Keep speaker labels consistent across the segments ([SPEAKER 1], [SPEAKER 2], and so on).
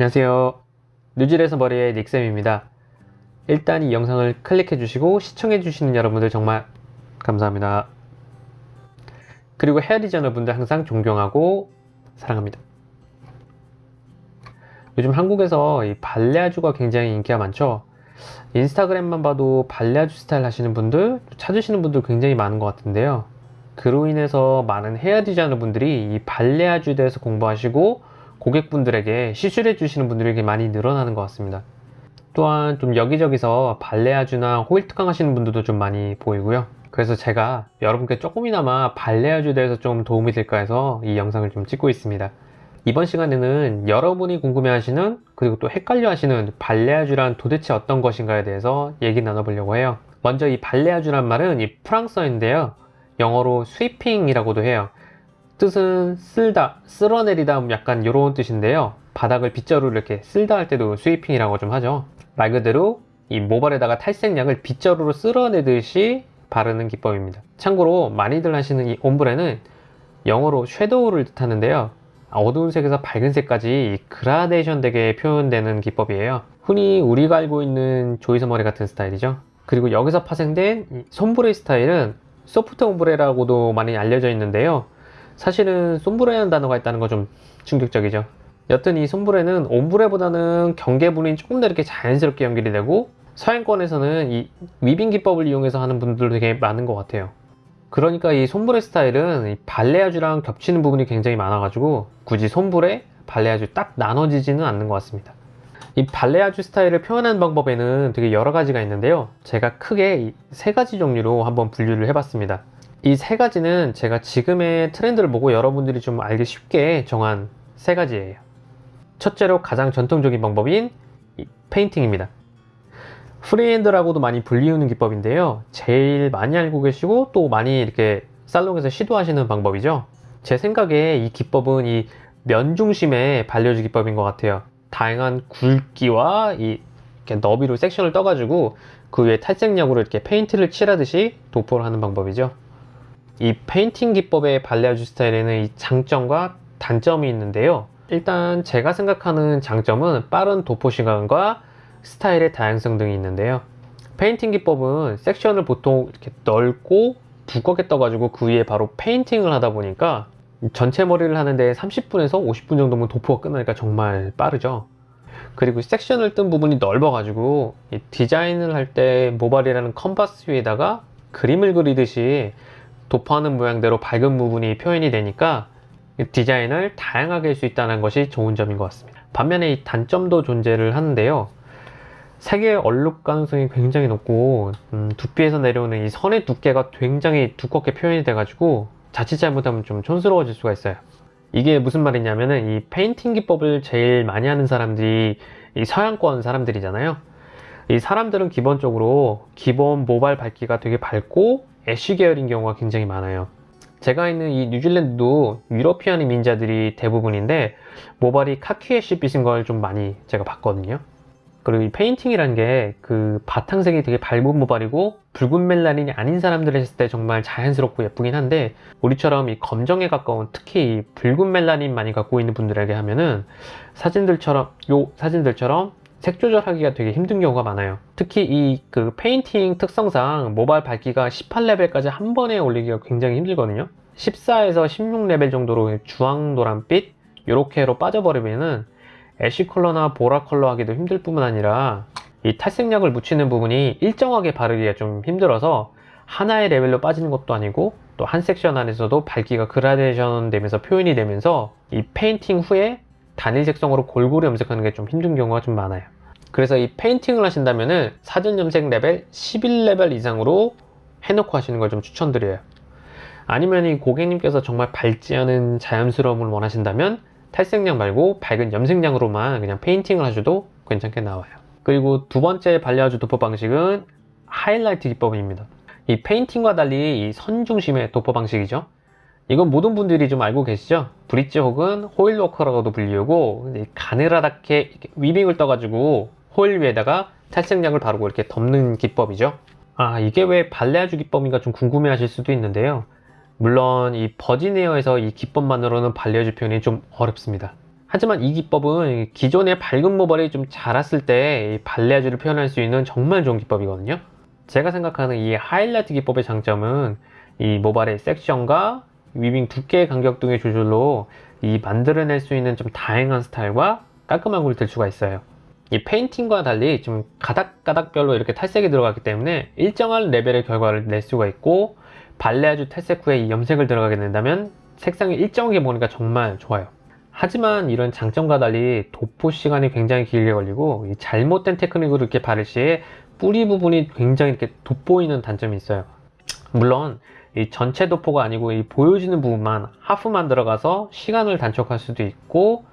[SPEAKER 1] 안녕하세요. 뉴질에서 머리의 닉쌤입니다. 일단 이 영상을 클릭해 주시고 시청해 주시는 여러분들 정말 감사합니다. 그리고 헤어 디자이너 분들 항상 존경하고 사랑합니다. 요즘 한국에서 이 발레아주가 굉장히 인기가 많죠? 인스타그램만 봐도 발레아주 스타일 하시는 분들 찾으시는 분들 굉장히 많은 것 같은데요. 그로 인해서 많은 헤어 디자이너 분들이 이 발레아주에 대해서 공부하시고 고객분들에게 시술해 주시는 분들이 많이 늘어나는 것 같습니다. 또한 좀 여기저기서 발레아주나 호일 특강 하시는 분들도 좀 많이 보이고요. 그래서 제가 여러분께 조금이나마 발레아주에 대해서 좀 도움이 될까 해서 이 영상을 좀 찍고 있습니다. 이번 시간에는 여러분이 궁금해 하시는 그리고 또 헷갈려 하시는 발레아주란 도대체 어떤 것인가에 대해서 얘기 나눠보려고 해요. 먼저 이 발레아주란 말은 이 프랑스어인데요. 영어로 스위핑이라고도 해요 뜻은 쓸다, 쓸어내리다 약간 이런 뜻인데요. 바닥을 빗자루로 이렇게 쓸다 할 때도 스위핑이라고 좀 하죠. 말 그대로 이 모발에다가 탈색약을 빗자루로 쓸어내듯이 바르는 기법입니다. 참고로 많이들 하시는 이 옴브레는 영어로 섀도우를 뜻하는데요. 어두운 색에서 밝은 색까지 그라데이션 되게 표현되는 기법이에요. 흔히 우리가 알고 있는 조이서 머리 같은 스타일이죠. 그리고 여기서 파생된 솜브레 스타일은 소프트 옴브레라고도 많이 알려져 있는데요 사실은 솜브레라는 단어가 있다는 거 좀 충격적이죠. 여튼 이 솜브레는 옴브레보다는 경계분이 조금 더 이렇게 자연스럽게 연결이 되고 서양권에서는 이 위빙 기법을 이용해서 하는 분들도 되게 많은 것 같아요. 그러니까 이 솜브레 스타일은 이 발레아주랑 겹치는 부분이 굉장히 많아 가지고 굳이 솜브레, 발레아주 딱 나눠지지는 않는 것 같습니다. 이 발레아주 스타일을 표현하는 방법에는 되게 여러 가지가 있는데요. 제가 크게 세 가지 종류로 한번 분류를 해봤습니다 이 세 가지는 제가 지금의 트렌드를 보고 여러분들이 좀 알기 쉽게 정한 세 가지예요. 첫째로 가장 전통적인 방법인 painting입니다. 프리핸드라고도 많이 불리우는 기법인데요. 제일 많이 알고 계시고 또 많이 이렇게 살롱에서 시도하시는 방법이죠. 제 생각에 이 기법은 이 면 중심의 balayage 기법인 것 같아요. 다양한 굵기와 이 너비로 섹션을 떠가지고 그 위에 탈색약으로 이렇게 페인트를 칠하듯이 도포를 하는 방법이죠 이 painting 기법의 balayage 스타일에는 이 장점과 단점이 있는데요. 일단 제가 생각하는 장점은 빠른 도포 시간과 스타일의 다양성 등이 있는데요. painting 기법은 섹션을 보통 이렇게 넓고 두껍게 떠가지고 그 위에 바로 painting을 하다 보니까 전체 머리를 하는데 30분에서 50분 정도면 도포가 끝나니까 정말 빠르죠. 그리고 섹션을 뜬 부분이 넓어 가지고 디자인을 할 때 모발이라는 컨버스 위에다가 그림을 그리듯이 도포하는 모양대로 밝은 부분이 표현이 되니까 디자인을 다양하게 할 수 있다는 것이 좋은 점인 것 같습니다. 반면에 이 단점도 존재를 하는데요. 색의 얼룩 가능성이 굉장히 높고 음, 두피에서 내려오는 이 선의 두께가 굉장히 두껍게 표현이 돼 가지고 자칫 잘못하면 좀 촌스러워질 수가 있어요. 이게 무슨 말이냐면은 이 painting 기법을 제일 많이 하는 사람들이 이 서양권 사람들이잖아요. 이 사람들은 기본적으로 기본 모발 밝기가 되게 밝고 ash 계열인 경우가 굉장히 많아요. 제가 있는 이 뉴질랜드도 European 이민자들이 대부분인데 모발이 카키 ash 빛인 걸 좀 많이 제가 봤거든요. 그리고 이 painting이라는 게그 바탕색이 되게 밝은 모발이고 붉은 멜라닌이 아닌 사람들 했을 때 정말 자연스럽고 예쁘긴 한데 우리처럼 이 검정에 가까운 특히 붉은 멜라닌 많이 갖고 있는 분들에게 하면은 사진들처럼 요 사진들처럼 색 조절하기가 되게 힘든 경우가 많아요. 특히 이 그 painting 특성상 모발 밝기가 18레벨까지 한 번에 올리기가 굉장히 힘들거든요. 14에서 16레벨 정도로 주황 노란빛 이렇게로 빠져버리면은 ash 컬러나 보라 컬러 하기도 힘들 뿐만 아니라 이 탈색약을 묻히는 부분이 일정하게 바르기가 좀 힘들어서 하나의 레벨로 빠지는 것도 아니고 또 한 섹션 안에서도 밝기가 그라데이션 되면서 표현이 되면서 이 painting 후에 단일 색성으로 골고루 염색하는 게 좀 힘든 경우가 좀 많아요 그래서 이 painting을 하신다면 사전 염색 레벨 11레벨 이상으로 해놓고 하시는 걸 좀 추천드려요. 아니면 이 고객님께서 정말 밝지 않은 자연스러움을 원하신다면 탈색약 말고 밝은 염색약으로만 그냥 painting을 하셔도 괜찮게 나와요. 그리고 두 번째 balayage 도포 방식은 하이라이트 기법입니다. 이 painting과 달리 이 선 중심의 도포 방식이죠. 이건 모든 분들이 좀 알고 계시죠? 브릿지 혹은 foil work라고도 불리우고 가느라랗게 weaving을 떠가지고 호일 위에다가 탈색약을 바르고 이렇게 덮는 기법이죠 아 이게 왜 balayage 기법인가 좀 궁금해 하실 수도 있는데요 물론 이 버지니어에서 이 기법만으로는 balayage 표현이 좀 어렵습니다 하지만 이 기법은 기존의 밝은 모발이 좀 자랐을 때 balayage를 표현할 수 있는 정말 좋은 기법이거든요. 제가 생각하는 이 하이라이트 기법의 장점은 이 모발의 섹션과 weaving 두께의 간격 등의 조절로 이 만들어낼 수 있는 좀 다양한 스타일과 깔끔한 굴될 수가 있어요. 이 painting과 달리 좀 가닥가닥별로 이렇게 탈색이 들어가기 때문에 일정한 레벨의 결과를 낼 수가 있고 balayage 탈색 후에 이 염색을 들어가게 된다면 색상이 일정하게 보이니까 정말 좋아요. 하지만 이런 장점과 달리 도포 시간이 굉장히 길게 걸리고 이 잘못된 테크닉으로 이렇게 바를 시에 뿌리 부분이 굉장히 이렇게 돋보이는 단점이 있어요. 물론 이 전체 도포가 아니고 이 보여지는 부분만 half만 들어가서 시간을 단축할 수도 있고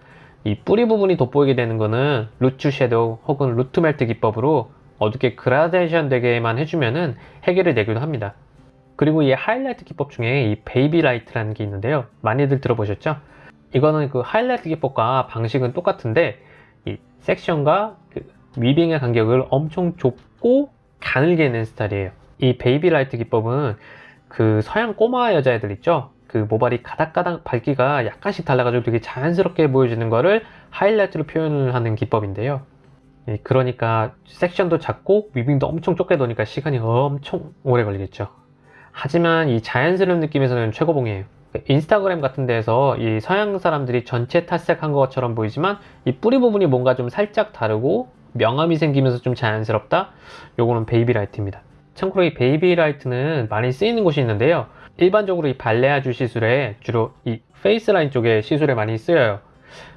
[SPEAKER 1] 이 뿌리 부분이 돋보이게 되는 거는 root shadow 혹은 root melt 기법으로 어둡게 그라데이션 되게만 해주면은 해결이 되기도 합니다. 그리고 이 하이라이트 기법 중에 이 baby light라는 게 있는데요. 많이들 들어보셨죠? 이거는 그 하이라이트 기법과 방식은 똑같은데 이 섹션과 그 weaving의 간격을 엄청 좁고 가늘게 낸 스타일이에요. 이 baby light 기법은 그 서양 꼬마 여자애들 있죠? 그 모발이 가닥가닥 밝기가 약간씩 달라가지고 되게 자연스럽게 보여지는 거를 하이라이트로 표현을 하는 기법인데요. 예, 그러니까 섹션도 작고 weaving도 엄청 좁게 뜨니까 시간이 엄청 오래 걸리겠죠. 하지만 이 자연스러운 느낌에서는 최고봉이에요. 인스타그램 같은 데에서 이 서양 사람들이 전체 탈색한 것처럼 보이지만 이 뿌리 부분이 뭔가 좀 살짝 다르고 명암이 생기면서 좀 자연스럽다? 요거는 baby light입니다. 참고로 이 baby light는 많이 쓰이는 곳이 있는데요. 일반적으로 이 balayage 시술에 주로 이 face line 쪽에 시술에 많이 쓰여요.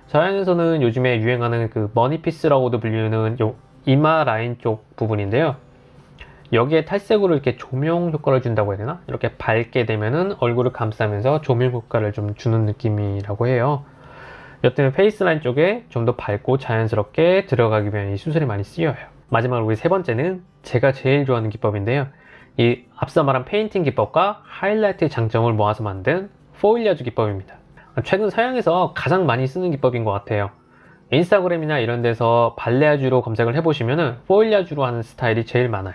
[SPEAKER 1] 서양에서는 요즘에 유행하는 그 money piece라고도 불리는 요 이마 라인 쪽 부분인데요. 여기에 탈색으로 이렇게 조명 효과를 준다고 해야 되나? 이렇게 밝게 되면은 얼굴을 감싸면서 조명 효과를 좀 주는 느낌이라고 해요. 여튼 face line 쪽에 좀 더 밝고 자연스럽게 들어가기 위한 이 시술이 많이 쓰여요. 마지막으로 우리 세 번째는 제가 제일 좋아하는 기법인데요. 이 앞서 말한 painting 기법과 하이라이트의 장점을 모아서 만든 foilayage 기법입니다. 최근 서양에서 가장 많이 쓰는 기법인 것 같아요. 인스타그램이나 이런 데서 balayage로 검색을 해보시면 은 foilayage로 하는 스타일이 제일 많아요.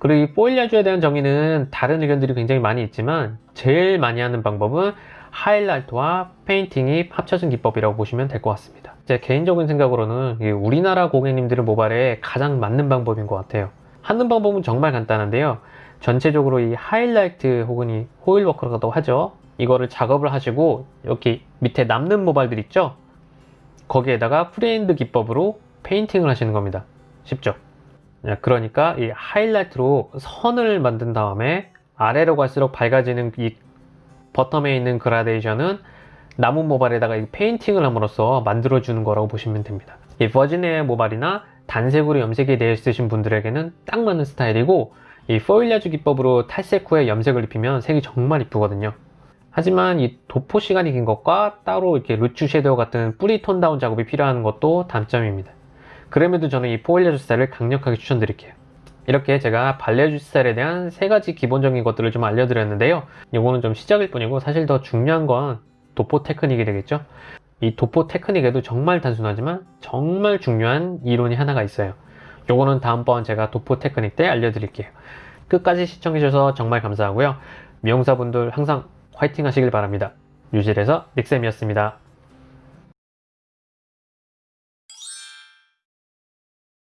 [SPEAKER 1] 그리고 이 foilayage에 대한 정의는 다른 의견들이 굉장히 많이 있지만 제일 많이 하는 방법은 하이라이트와 painting이 합쳐진 기법이라고 보시면 될 것 같습니다. 제 개인적인 생각으로는 우리나라 고객님들의 모발에 가장 맞는 방법인 것 같아요. 하는 방법은 정말 간단한데요. 전체적으로 이 하이라이트 혹은 이 foil work라고 하죠. 이거를 작업을 하시고 여기 밑에 남는 모발들 있죠? 거기에다가 freehand 기법으로 painting을 하시는 겁니다. 쉽죠? 그러니까 이 하이라이트로 선을 만든 다음에 아래로 갈수록 밝아지는 이 bottom에 있는 그라데이션은 남은 모발에다가 이 painting을 함으로써 만들어 주는 거라고 보시면 됩니다. 이 virgin hair 모발이나 단색으로 염색이 되어 있으신 분들에게는 딱 맞는 스타일이고 이 foilayage 기법으로 탈색 후에 염색을 입히면 색이 정말 이쁘거든요. 하지만 이 도포 시간이 긴 것과 따로 이렇게 root shadow 같은 뿌리 tone down 작업이 필요한 것도 단점입니다. 그럼에도 저는 이 foilayage 스타일을 강력하게 추천드릴게요. 이렇게 제가 balayage 스타일에 대한 세 가지 기본적인 것들을 좀 알려드렸는데요. 이거는 좀 시작일 뿐이고 사실 더 중요한 건 도포 테크닉이 되겠죠. 이 도포 테크닉에도 정말 단순하지만 정말 중요한 이론이 하나가 있어요. 요거는 다음번 제가 도포 테크닉 때 알려드릴게요. 끝까지 시청해주셔서 정말 감사하고요. 미용사분들 항상 화이팅 하시길 바랍니다. 뉴질에서 닉쌤이었습니다.